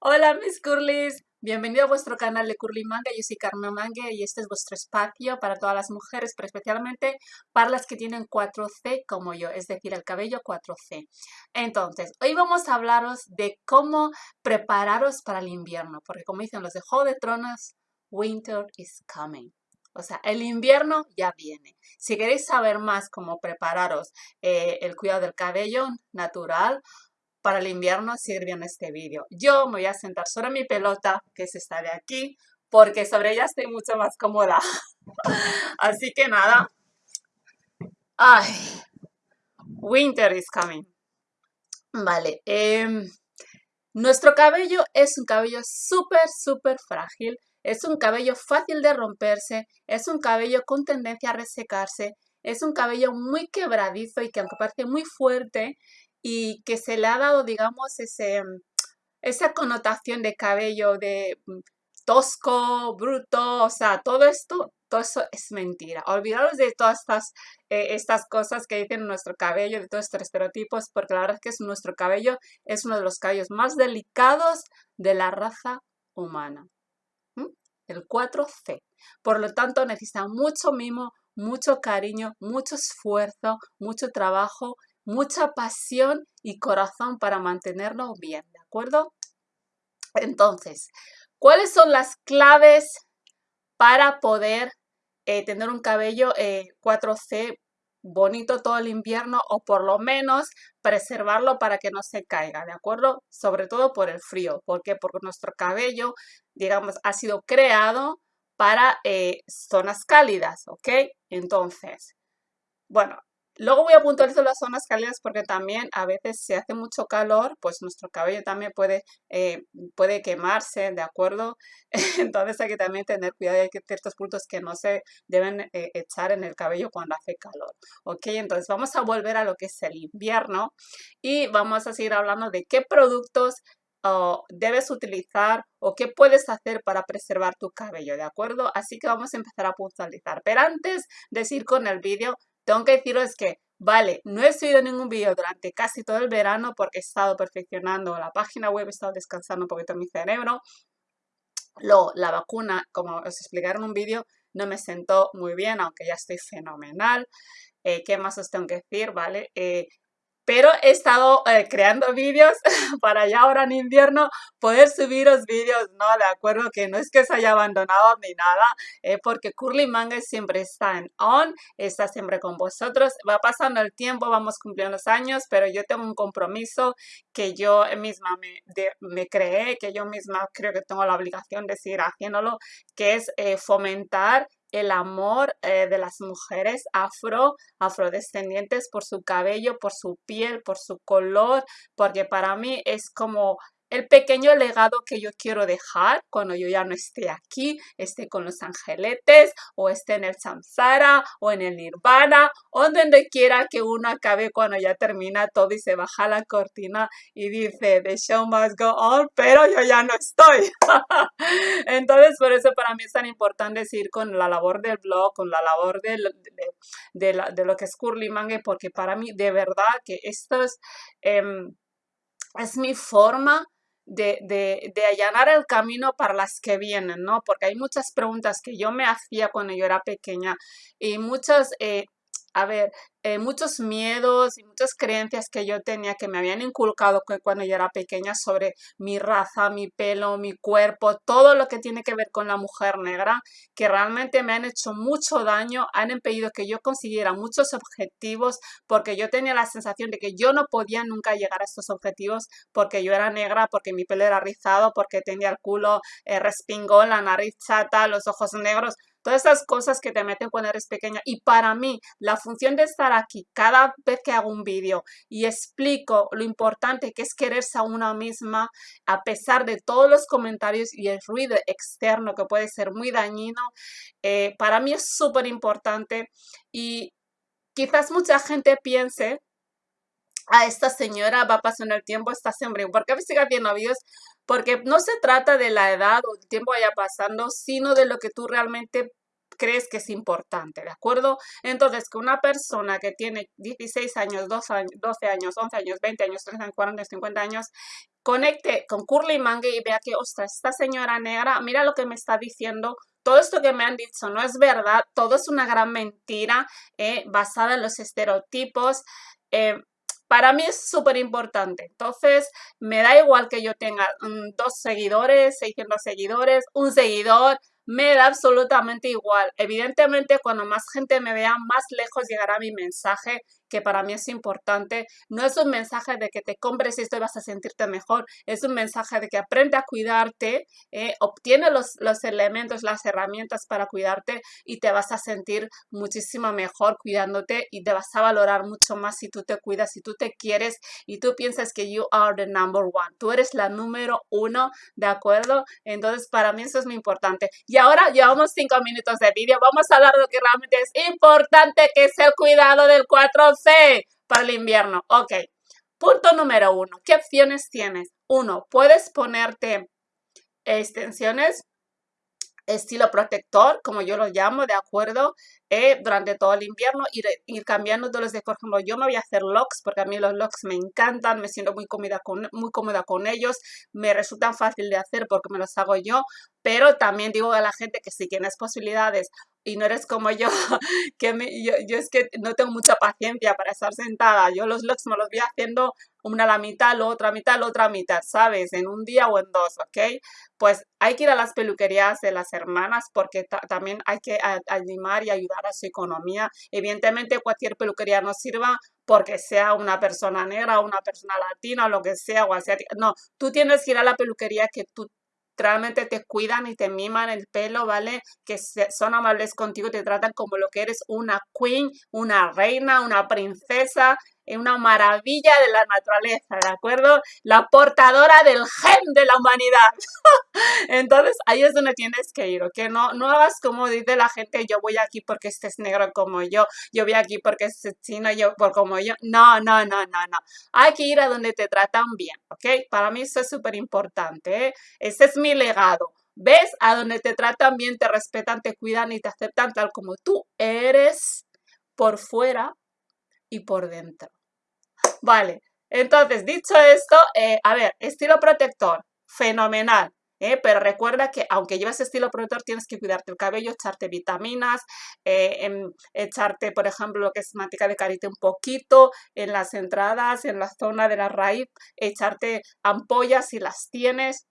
Hola mis curlis, bienvenido a vuestro canal de Curly Manga, yo soy Carmen Manga y este es vuestro espacio para todas las mujeres, pero especialmente para las que tienen 4C como yo, es decir, el cabello 4C. Entonces, hoy vamos a hablaros de cómo prepararos para el invierno, porque como dicen los de Juego de Tronos, winter is coming. O sea, el invierno ya viene. Si queréis saber más cómo prepararos eh, el cuidado del cabello natural, para el invierno sirve en este vídeo. Yo me voy a sentar sobre mi pelota, que es esta de aquí, porque sobre ella estoy mucho más cómoda. Así que nada. Ay, winter is coming. Vale, em, nuestro cabello es un cabello súper, súper frágil. Es un cabello fácil de romperse, es un cabello con tendencia a resecarse, es un cabello muy quebradizo y que aunque parece muy fuerte, y que se le ha dado, digamos, ese, mm, esa connotación de cabello de mm, tosco, bruto, o sea, todo esto, todo eso es mentira. Olvidaros de todas estas, eh, estas cosas que dicen nuestro cabello, de todos estos estereotipos, porque la verdad es que es nuestro cabello es uno de los cabellos más delicados de la raza humana. El 4C. Por lo tanto, necesita mucho mimo, mucho cariño, mucho esfuerzo, mucho trabajo mucha pasión y corazón para mantenerlo bien, ¿de acuerdo? Entonces, ¿cuáles son las claves para poder eh, tener un cabello 4C eh, bonito todo el invierno o por lo menos preservarlo para que no se caiga, ¿de acuerdo? Sobre todo por el frío, porque porque nuestro cabello, digamos, ha sido creado para eh, zonas cálidas, ¿ok? Entonces, bueno, Luego voy a puntualizar las zonas cálidas porque también a veces si hace mucho calor, pues nuestro cabello también puede, eh, puede quemarse, ¿de acuerdo? Entonces hay que también tener cuidado, hay ciertos puntos que no se deben eh, echar en el cabello cuando hace calor, ¿ok? Entonces vamos a volver a lo que es el invierno y vamos a seguir hablando de qué productos debes utilizar o qué puedes hacer para preservar tu cabello, ¿de acuerdo? Así que vamos a empezar a puntualizar. Pero antes de ir con el vídeo, tengo que deciros que, vale, no he subido ningún vídeo durante casi todo el verano porque he estado perfeccionando la página web, he estado descansando un poquito mi cerebro. Luego, la vacuna, como os explicaron en un vídeo, no me sentó muy bien, aunque ya estoy fenomenal. Eh, ¿Qué más os tengo que decir? ¿Vale? Eh, pero he estado eh, creando vídeos para ya ahora en invierno poder subiros vídeos, ¿no? De acuerdo, que no es que se haya abandonado ni nada, eh, porque Curly Manga siempre está en on, está siempre con vosotros, va pasando el tiempo, vamos cumpliendo los años, pero yo tengo un compromiso que yo misma me, me creé, que yo misma creo que tengo la obligación de seguir haciéndolo, que es eh, fomentar el amor eh, de las mujeres afro, afrodescendientes por su cabello, por su piel, por su color, porque para mí es como el pequeño legado que yo quiero dejar cuando yo ya no esté aquí, esté con los angeletes o esté en el samsara o en el nirvana o donde quiera que uno acabe cuando ya termina todo y se baja la cortina y dice the show must go on, pero yo ya no estoy. Entonces por eso para mí es tan importante seguir con la labor del blog, con la labor de, de, lo que es Curly Mange, porque para mí de verdad que esto es, em, es mi forma de, de, de, allanar el camino para las que vienen, ¿no? Porque hay muchas preguntas que yo me hacía cuando yo era pequeña y muchas, eh, a ver, eh, muchos miedos y muchas creencias que yo tenía que me habían inculcado cuando yo era pequeña sobre mi raza, mi pelo, mi cuerpo, todo lo que tiene que ver con la mujer negra, que realmente me han hecho mucho daño, han impedido que yo consiguiera muchos objetivos porque yo tenía la sensación de que yo no podía nunca llegar a estos objetivos porque yo era negra, porque mi pelo era rizado, porque tenía el culo eh, respingón, la nariz chata, los ojos negros, todas esas cosas que te meten cuando eres pequeña. Y para mí, la función de estar aquí cada vez que hago un vídeo y explico lo importante que es quererse a una misma, a pesar de todos los comentarios y el ruido externo que puede ser muy dañino, eh, para mí es súper importante y quizás mucha gente piense a esta señora va pasando el tiempo, está siempre, ¿por qué sigue haciendo vídeos? Porque no se trata de la edad o el tiempo vaya pasando, sino de lo que tú realmente crees que es importante, ¿de acuerdo? Entonces, que una persona que tiene 16 años, 12 años, 12 años 11 años, 20 años, 30 años, 40 años, 50 años, conecte con Curly Mangue y vea que, ostras, esta señora negra, mira lo que me está diciendo, todo esto que me han dicho no es verdad, todo es una gran mentira eh, basada en los estereotipos. Eh, para mí es súper importante. Entonces, me da igual que yo tenga mm, dos seguidores, 600 seguidores, un seguidor, me da absolutamente igual. Evidentemente, cuando más gente me vea, más lejos llegará mi mensaje que para mí es importante. No es un mensaje de que te compres esto y vas a sentirte mejor. Es un mensaje de que aprende a cuidarte, eh, obtiene los, los elementos, las herramientas para cuidarte y te vas a sentir muchísimo mejor cuidándote y te vas a valorar mucho más si tú te cuidas, si tú te quieres y tú piensas que you are the number one. Tú eres la número uno, ¿de acuerdo? Entonces, para mí eso es muy importante. Ahora llevamos cinco minutos de vídeo. Vamos a hablar de lo que realmente es importante, que es el cuidado del 4 C para el invierno. Ok. Punto número uno. ¿Qué opciones tienes? Uno, puedes ponerte extensiones estilo protector, como yo lo llamo, ¿de acuerdo? Eh, durante todo el invierno, ir, ir cambiando de los de, por ejemplo, yo me voy a hacer locks, porque a mí los locks me encantan, me siento muy cómoda con, muy cómoda con ellos, me resultan fácil de hacer porque me los hago yo, pero también digo a la gente que si tienes posibilidades y no eres como yo, que yo, es que no tengo mucha paciencia para estar sentada. Yo los looks me los voy haciendo una a la mitad, la otra mitad, la otra mitad, ¿sabes? En un día o en dos, ¿ok? Pues hay que ir a las peluquerías de las hermanas porque también hay que animar y ayudar a su economía. Evidentemente cualquier peluquería nos sirva porque sea una persona negra, una persona latina, o lo que sea, o asiática. No, tú tienes que ir a la peluquería que tú realmente te cuidan y te miman el pelo, ¿vale? Que son amables contigo, te tratan como lo que eres una queen, una reina, una princesa, una maravilla de la naturaleza, ¿de acuerdo? La portadora del gen de la humanidad. Entonces, ahí es donde tienes que ir, ¿ok? No, no hagas como dice la gente, yo voy aquí porque este es negro como yo, yo voy aquí porque este es chino yo por como yo. No, no, no, no, no. Hay que ir a donde te tratan bien, ¿ok? Para mí eso es súper importante, ¿eh? Ese es mi legado. ¿Ves? A donde te tratan bien, te respetan, te cuidan y te aceptan tal como tú eres por fuera y por dentro. Vale, entonces, dicho esto, eh, a ver, estilo protector, fenomenal. Eh, pero recuerda que aunque llevas estilo protector, tienes que cuidarte el cabello, echarte vitaminas, eh, echarte, por ejemplo, lo que es manteca de karité un poquito en las entradas, en la zona de la raíz, echarte ampollas si las tienes,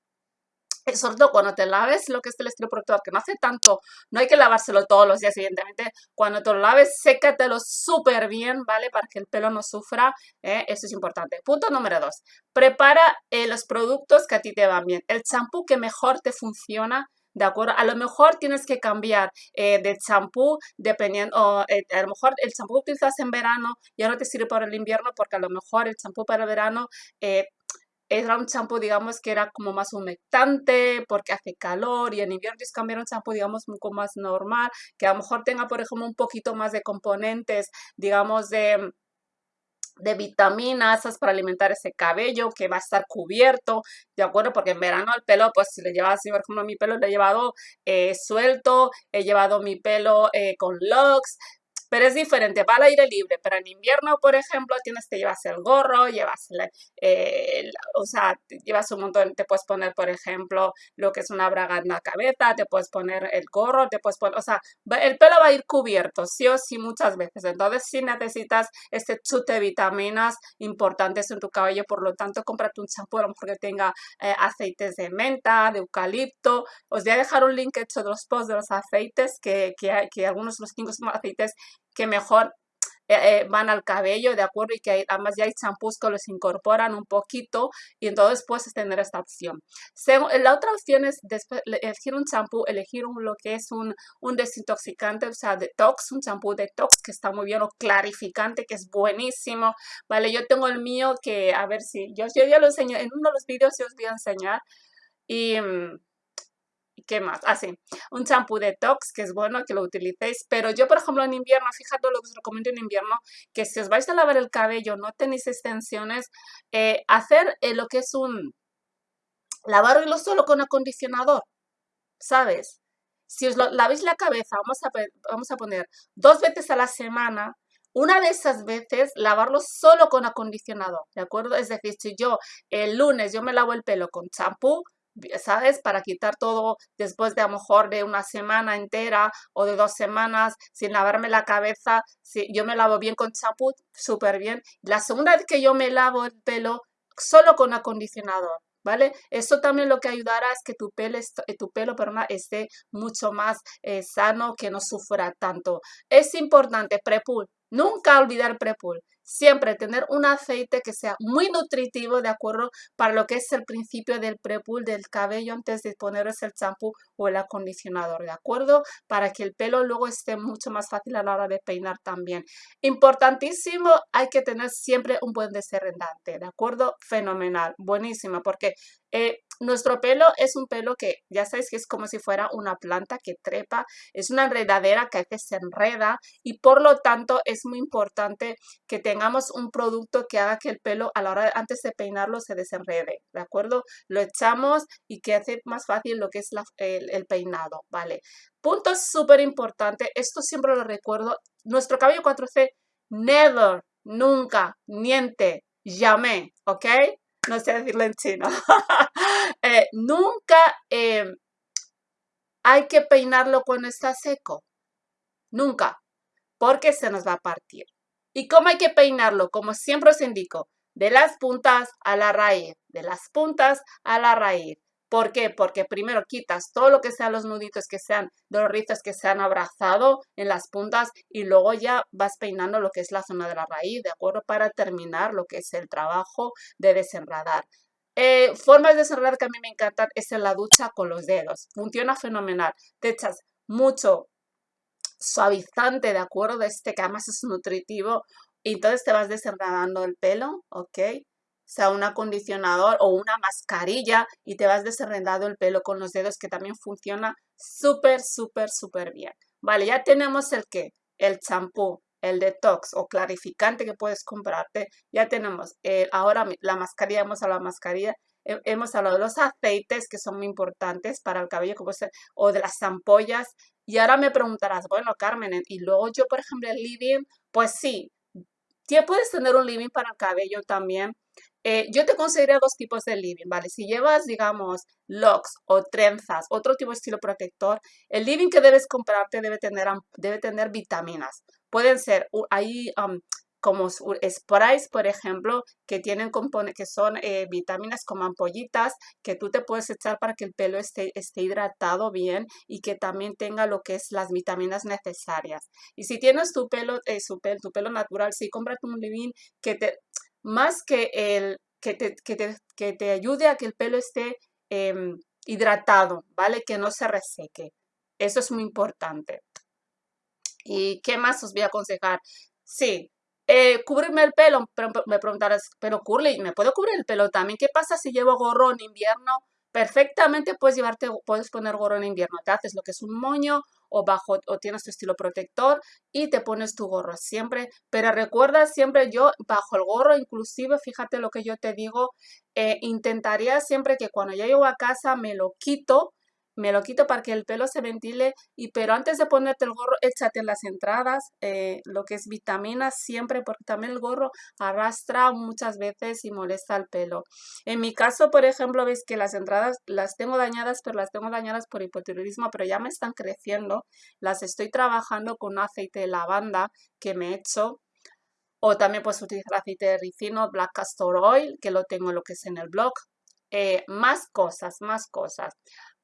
sobre todo cuando te laves lo que es el estilo protector, que no hace tanto, no hay que lavárselo todos los días, evidentemente. Cuando te lo laves, sécatelo súper bien, ¿vale? Para que el pelo no sufra, ¿eh? eso es importante. Punto número dos, prepara eh, los productos que a ti te van bien. El champú que mejor te funciona, ¿de acuerdo? A lo mejor tienes que cambiar eh, de champú dependiendo, a lo mejor el champú que utilizas en verano ya no te sirve para el invierno porque a lo mejor el champú para el verano era un champú, digamos, que era como más humectante porque hace calor y en invierno es cambiar un champú, digamos, un poco más normal, que a lo mejor tenga, por ejemplo, un poquito más de componentes, digamos, de de vitaminas para alimentar ese cabello que va a estar cubierto, ¿de acuerdo? Porque en verano el pelo, pues si le llevas así, por ejemplo, mi pelo lo he llevado eh, suelto, he llevado mi pelo eh, con locks, pero es diferente para el aire libre, pero en invierno, por ejemplo, tienes que llevas el gorro, llevas, eh, o sea, llevas un montón, te puedes poner, por ejemplo, lo que es una braga en la cabeza, te puedes poner el gorro, te puedes poner, o sea, el pelo va a ir cubierto, sí o sí, muchas veces. Entonces, sí necesitas este chute de vitaminas importantes en tu cabello, por lo tanto, cómprate un champú, a lo tenga eh, aceites de menta, de eucalipto. Os voy a dejar un link hecho de los posts de los aceites, que, que, que algunos de los cinco aceites que mejor eh, eh, van al cabello, ¿de acuerdo? Y que además ya hay champús que los incorporan un poquito y entonces puedes tener esta opción. la otra opción es elegir un champú, elegir un, lo que es un, un desintoxicante, o sea, detox, un champú detox que está muy bien, o clarificante que es buenísimo, ¿vale? Yo tengo el mío que, a ver si, yo, yo ya lo enseño, en uno de los vídeos yo os voy a enseñar y... Mm, ¿Qué más? Así, ah, un champú detox, que es bueno que lo utilicéis, pero yo, por ejemplo, en invierno, fíjate lo que os recomiendo en invierno, que si os vais a lavar el cabello, no tenéis extensiones, eh, hacer eh, lo que es un lavarlo solo con acondicionador, ¿sabes? si os lavéis la cabeza, vamos a, vamos a poner dos veces a la semana, una de esas veces lavarlo solo con acondicionador, ¿de acuerdo? Es decir, si yo el lunes yo me lavo el pelo con champú, ¿sabes? Para quitar todo después de a lo mejor de una semana entera o de dos semanas sin lavarme la cabeza. Si yo me lavo bien con champú, súper bien. La segunda vez que yo me lavo el pelo, solo con acondicionador. ¿Vale? Eso también lo que ayudará es que tu pelo, tu pelo esté mucho más eh, sano, que no sufra tanto. Es importante, prepul, nunca olvidar prepul siempre tener un aceite que sea muy nutritivo, ¿de acuerdo? Para lo que es el principio del prepull del cabello antes de poneros el champú o el acondicionador, ¿de acuerdo? Para que el pelo luego esté mucho más fácil a la hora de peinar también. Importantísimo, hay que tener siempre un buen desenredante, ¿de acuerdo? Fenomenal, buenísimo, porque eh, nuestro pelo es un pelo que ya sabéis que es como si fuera una planta que trepa, es una enredadera que veces se enreda y por lo tanto es muy importante que tengamos un producto que haga que el pelo a la hora antes de peinarlo se desenrede, ¿de acuerdo? Lo echamos y que hace más fácil lo que es el, el peinado, ¿vale? Punto súper importante, esto siempre lo recuerdo, nuestro cabello 4C, never, nunca, niente, llamé, ¿ok? No sé decirlo en chino. Eh, nunca eh, hay que peinarlo cuando está seco. Nunca. Porque se nos va a partir. ¿Y cómo hay que peinarlo? Como siempre os indico, de las puntas a la raíz, de las puntas a la raíz. ¿Por qué? Porque primero quitas todo lo que sean los nuditos que sean de los rizos que se han abrazado en las puntas y luego ya vas peinando lo que es la zona de la raíz, ¿de acuerdo? Para terminar lo que es el trabajo de desenredar. Eh, formas de desenredar que a mí me encantan es en la ducha con los dedos. Funciona fenomenal. Te echas mucho suavizante, ¿de acuerdo? De este que además es nutritivo. Y entonces te vas desenredando el pelo, ¿ok? Sea un acondicionador o una mascarilla y te vas desenredando el pelo con los dedos que también funciona súper, súper, súper bien. Vale, ya tenemos el que, el champú, el detox o clarificante que puedes comprarte. Ya tenemos eh, ahora la mascarilla, hemos hablado de la mascarilla, hemos hablado de los aceites que son muy importantes para el cabello como ser, o de las ampollas. Y ahora me preguntarás, bueno, Carmen, y luego yo, por ejemplo, el living, pues sí, puedes tener un living para el cabello también, eh, yo te considero dos tipos de living, ¿vale? Si llevas, digamos, locks o trenzas, otro tipo de estilo protector, el living que debes comprarte debe tener, debe tener vitaminas. Pueden ser, hay como sprays, por ejemplo, que tienen que son eh, vitaminas como ampollitas que tú te puedes echar para que el pelo esté, esté hidratado bien y que también tenga lo que es las vitaminas necesarias. Y si tienes tu pelo, eh, su tu pelo natural, sí, cómprate un living que te más que, el, que, te, que, te, ayude a que el pelo esté em, hidratado, ¿vale? Que no se reseque. Eso es muy importante. ¿Y qué más os voy a aconsejar? Sí, eh, cubrirme el pelo, pero me preguntarás, pero Curly, ¿me puedo cubrir el pelo también? ¿Qué pasa si llevo gorro en invierno? Perfectamente puedes llevarte, puedes poner gorro en invierno. Te haces lo que es un moño o bajo o tienes tu estilo protector y te pones tu gorro siempre. Pero recuerda siempre yo bajo el gorro, inclusive fíjate lo que yo te digo, eh, intentaría siempre que cuando ya llego a casa me lo quito me lo quito para que el pelo se ventile, y pero antes de ponerte el gorro, échate las entradas eh, lo que es vitaminas siempre, porque también el gorro arrastra muchas veces y molesta el pelo. En mi caso, por ejemplo, ves que las entradas las tengo dañadas, pero las tengo dañadas por hipotiroidismo, pero ya me están creciendo. Las estoy trabajando con aceite de lavanda que me he hecho o también puedes utilizar aceite de ricino, black castor oil, que lo tengo lo que es en el blog. Eh, más cosas, más cosas.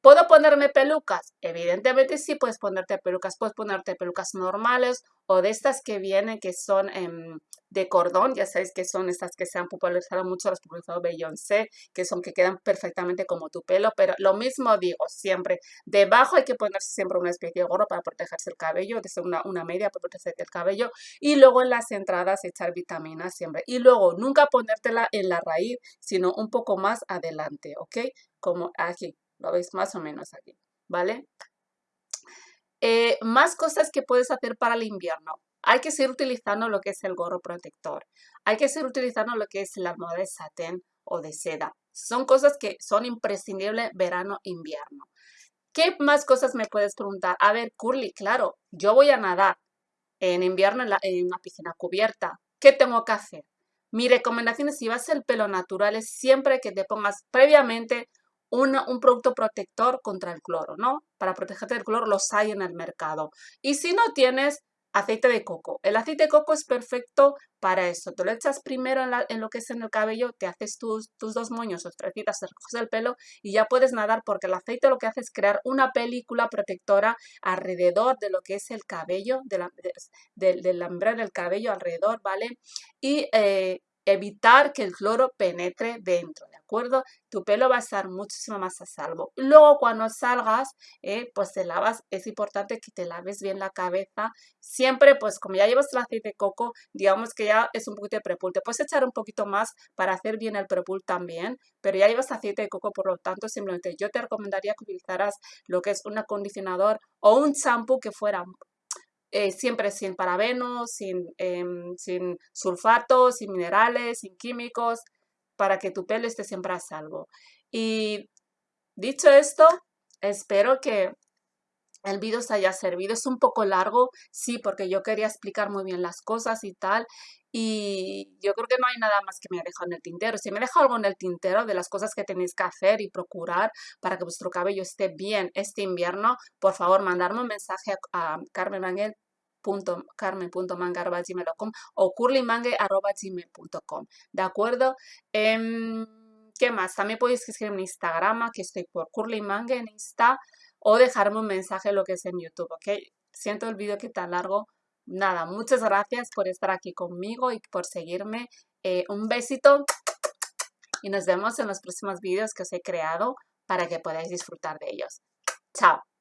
¿Puedo ponerme pelucas? Evidentemente sí puedes ponerte pelucas. Puedes ponerte pelucas normales o de estas que vienen que son em, de cordón. Ya sabéis que son estas que se han popularizado mucho, los popularizado Beyoncé, que son que quedan perfectamente como tu pelo. Pero lo mismo digo siempre. Debajo hay que ponerse siempre una especie de gorro para protegerse el cabello. De una, una media para protegerse el cabello. Y luego en las entradas echar vitaminas siempre. Y luego nunca ponértela en la raíz, sino un poco más adelante, ¿ok? Como aquí lo veis más o menos aquí, ¿vale? Eh, más cosas que puedes hacer para el invierno. Hay que seguir utilizando lo que es el gorro protector. Hay que seguir utilizando lo que es la moda de satén o de seda. Son cosas que son imprescindibles verano-invierno. ¿Qué más cosas me puedes preguntar? A ver, Curly, claro, yo voy a nadar en invierno en, en una piscina cubierta. ¿Qué tengo que hacer? Mi recomendación es si vas el pelo natural es siempre que te pongas previamente un producto protector contra el cloro, ¿no? Para protegerte del cloro los hay en el mercado. Y si no tienes, aceite de coco. El aceite de coco es perfecto para eso. Te lo echas primero en, lo que es en el cabello, te haces tus, tus dos moños o trecitas, te recoges el pelo y ya puedes nadar porque el aceite lo que hace es crear una película protectora alrededor de lo que es el cabello, de la, del del cabello alrededor, ¿vale? Y eh, evitar que el cloro penetre dentro, ¿de Tu pelo va a estar muchísimo más a salvo. Luego cuando salgas, eh, pues te lavas, es importante que te laves bien la cabeza. Siempre, pues como ya llevas el aceite de coco, digamos que ya es un poquito de prepul. Te puedes echar un poquito más para hacer bien el prepul también, pero ya llevas aceite de coco, por lo tanto, simplemente yo te recomendaría que utilizaras lo que es un acondicionador o un champú que fuera eh, siempre sin parabenos, sin, em, sin sulfatos, sin minerales, sin químicos, para que tu pelo esté siempre a salvo. Y dicho esto, espero que el vídeo os haya servido. Es un poco largo, sí, porque yo quería explicar muy bien las cosas y tal. Y yo creo que no hay nada más que me haya dejado en el tintero. Si me deja algo en el tintero de las cosas que tenéis que hacer y procurar para que vuestro cabello esté bien este invierno, por favor, mandarme un mensaje a, a Carmen Ángel carmen.manga.gmail.com o curlymangue.gmail.com, ¿de acuerdo? Em, ¿Qué más? También podéis escribirme en Instagram, que estoy por curlymangue en Insta, o dejarme un mensaje lo que es en YouTube, ¿ok? Siento el vídeo que tan largo. Nada, muchas gracias por estar aquí conmigo y por seguirme. Eh, un besito y nos vemos en los próximos vídeos que os he creado para que podáis disfrutar de ellos. Chao.